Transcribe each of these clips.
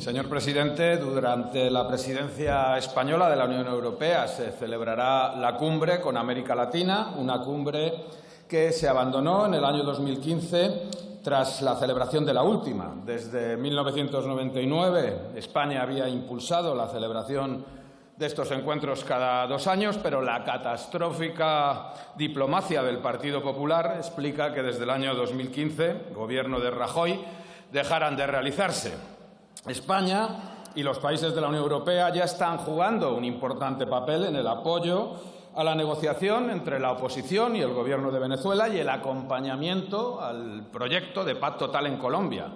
Señor presidente, durante la presidencia española de la Unión Europea se celebrará la cumbre con América Latina, una cumbre que se abandonó en el año 2015 tras la celebración de la última. Desde 1999 España había impulsado la celebración de estos encuentros cada dos años, pero la catastrófica diplomacia del Partido Popular explica que desde el año 2015, gobierno de Rajoy, dejaran de realizarse. España y los países de la Unión Europea ya están jugando un importante papel en el apoyo a la negociación entre la oposición y el Gobierno de Venezuela y el acompañamiento al proyecto de paz total en Colombia,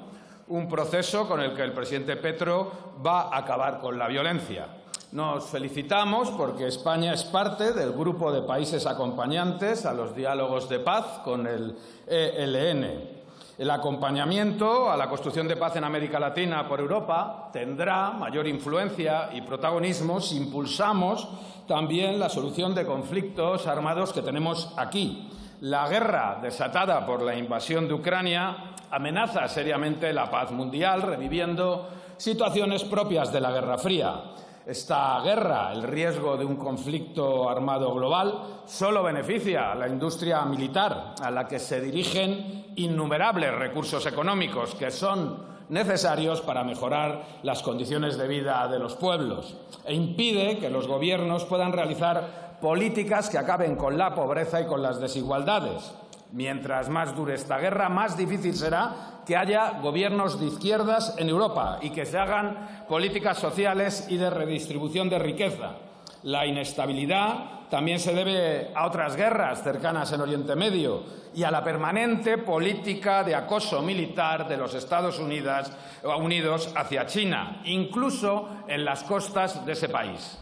un proceso con el que el presidente Petro va a acabar con la violencia. Nos felicitamos porque España es parte del grupo de países acompañantes a los diálogos de paz con el ELN. El acompañamiento a la construcción de paz en América Latina por Europa tendrá mayor influencia y protagonismo si impulsamos también la solución de conflictos armados que tenemos aquí. La guerra desatada por la invasión de Ucrania amenaza seriamente la paz mundial, reviviendo situaciones propias de la Guerra Fría. Esta guerra, el riesgo de un conflicto armado global, solo beneficia a la industria militar, a la que se dirigen innumerables recursos económicos que son necesarios para mejorar las condiciones de vida de los pueblos e impide que los gobiernos puedan realizar políticas que acaben con la pobreza y con las desigualdades. Mientras más dure esta guerra, más difícil será que haya gobiernos de izquierdas en Europa y que se hagan políticas sociales y de redistribución de riqueza. La inestabilidad también se debe a otras guerras cercanas en Oriente Medio y a la permanente política de acoso militar de los Estados Unidos, hacia China, incluso en las costas de ese país.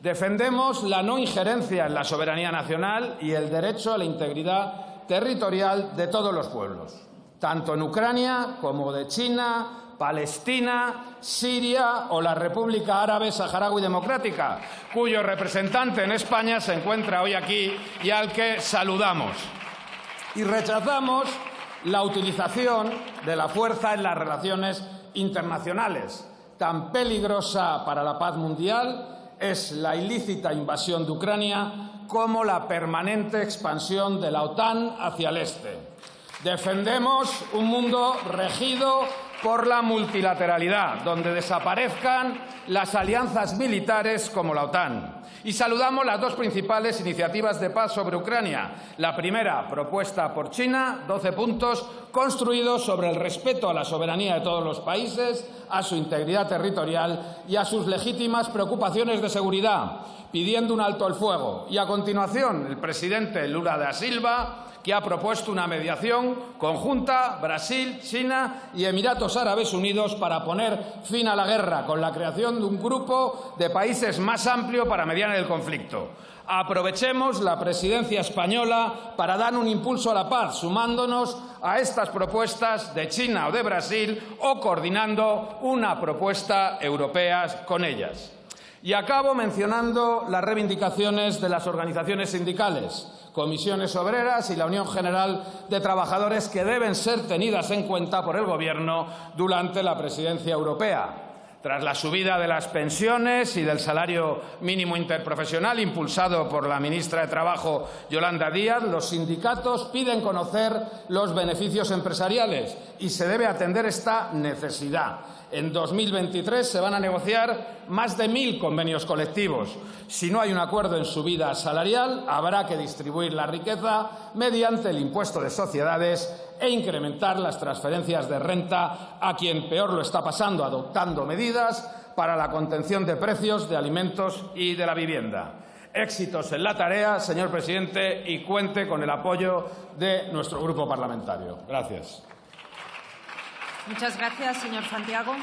Defendemos la no injerencia en la soberanía nacional y el derecho a la integridad territorial de todos los pueblos, tanto en Ucrania como de China, Palestina, Siria o la República Árabe Saharaui Democrática, cuyo representante en España se encuentra hoy aquí y al que saludamos. Y rechazamos la utilización de la fuerza en las relaciones internacionales. Tan peligrosa para la paz mundial es la ilícita invasión de Ucrania como la permanente expansión de la OTAN hacia el este. Defendemos un mundo regido por la multilateralidad, donde desaparezcan las alianzas militares como la OTAN. Y saludamos las dos principales iniciativas de paz sobre Ucrania. La primera, propuesta por China, 12 puntos, construidos sobre el respeto a la soberanía de todos los países, a su integridad territorial y a sus legítimas preocupaciones de seguridad, pidiendo un alto al fuego. Y a continuación, el presidente Lula da Silva que ha propuesto una mediación conjunta Brasil, China y Emiratos Árabes Unidos para poner fin a la guerra, con la creación de un grupo de países más amplio para mediar el conflicto. Aprovechemos la presidencia española para dar un impulso a la paz, sumándonos a estas propuestas de China o de Brasil o coordinando una propuesta europea con ellas. Y acabo mencionando las reivindicaciones de las organizaciones sindicales, comisiones obreras y la Unión General de Trabajadores que deben ser tenidas en cuenta por el Gobierno durante la presidencia europea. Tras la subida de las pensiones y del salario mínimo interprofesional impulsado por la ministra de Trabajo, Yolanda Díaz, los sindicatos piden conocer los beneficios empresariales y se debe atender esta necesidad. En 2023 se van a negociar más de mil convenios colectivos. Si no hay un acuerdo en subida salarial, habrá que distribuir la riqueza mediante el impuesto de sociedades e incrementar las transferencias de renta a quien peor lo está pasando, adoptando medidas para la contención de precios de alimentos y de la vivienda. Éxitos en la tarea, señor presidente, y cuente con el apoyo de nuestro grupo parlamentario. Gracias. Muchas gracias, señor Santiago.